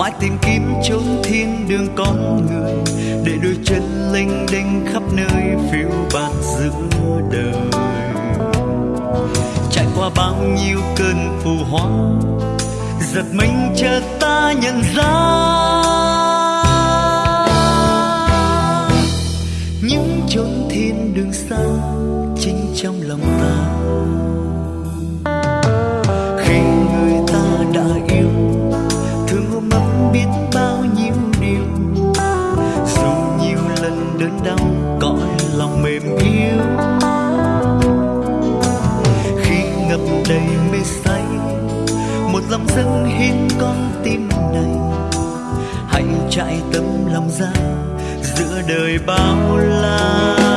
mãi tìm kiếm chốn thiên đường con người, để đôi chân lênh đênh khắp nơi phiêu bạt giữa đời. Trải qua bao nhiêu cơn phù hoa, giật mình chợt ta nhận ra. Những chốn thiên đường xa chính trong lòng ta. Đầy mê say. Một lòng dâng hiến con tim này hãy trải tấm lòng ra giữa đời bao la.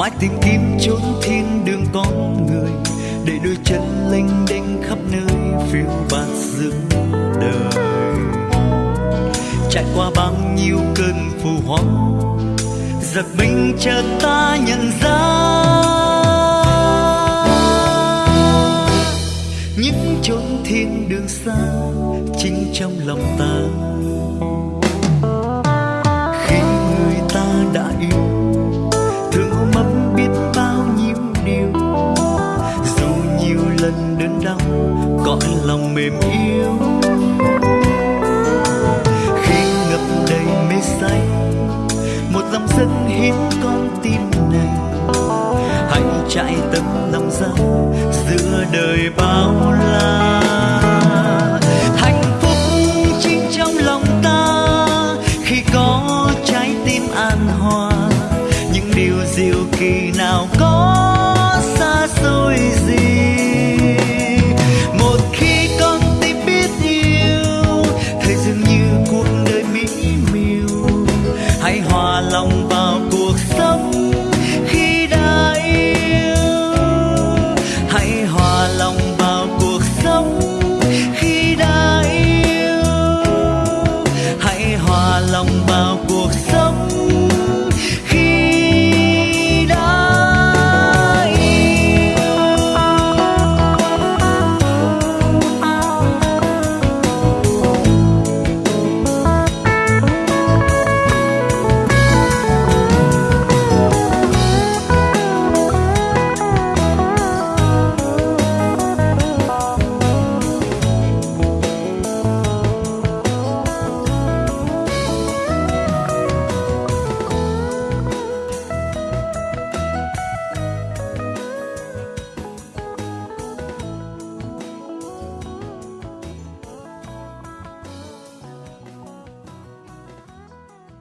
Mãi tìm kiếm chốn thiên đường con người, để đôi chân lênh đênh khắp nơi phiêu bạt giữa đời. Trải qua bao nhiêu cơn phù hoa giật mình chợt ta nhận ra. Những chốn thiên đường xa chính trong lòng ta. Khi người ta đã yêu đời bao la. Hạnh phúc chính trong lòng ta, khi có trái tim an hòa, những điều diệu kỳ nào có